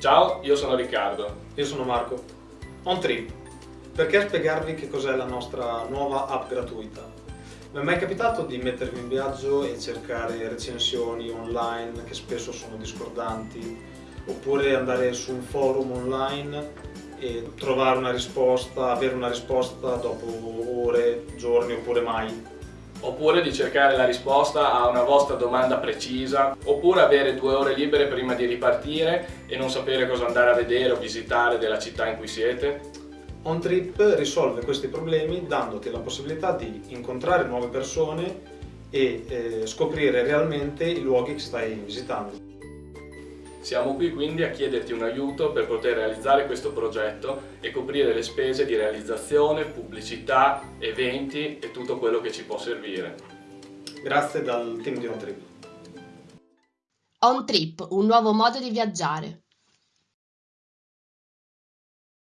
Ciao, io sono Riccardo. Io sono Marco. On Trip. Perché spiegarvi che cos'è la nostra nuova app gratuita? Mi è mai capitato di mettervi in viaggio e cercare recensioni online che spesso sono discordanti oppure andare su un forum online e trovare una risposta, avere una risposta dopo ore, giorni oppure mai? Oppure di cercare la risposta a una vostra domanda precisa, oppure avere due ore libere prima di ripartire e non sapere cosa andare a vedere o visitare della città in cui siete? OnTrip risolve questi problemi dandoti la possibilità di incontrare nuove persone e eh, scoprire realmente i luoghi che stai visitando. Siamo qui quindi a chiederti un aiuto per poter realizzare questo progetto e coprire le spese di realizzazione, pubblicità, eventi e tutto quello che ci può servire. Grazie dal team di OnTrip. OnTrip, un nuovo modo di viaggiare.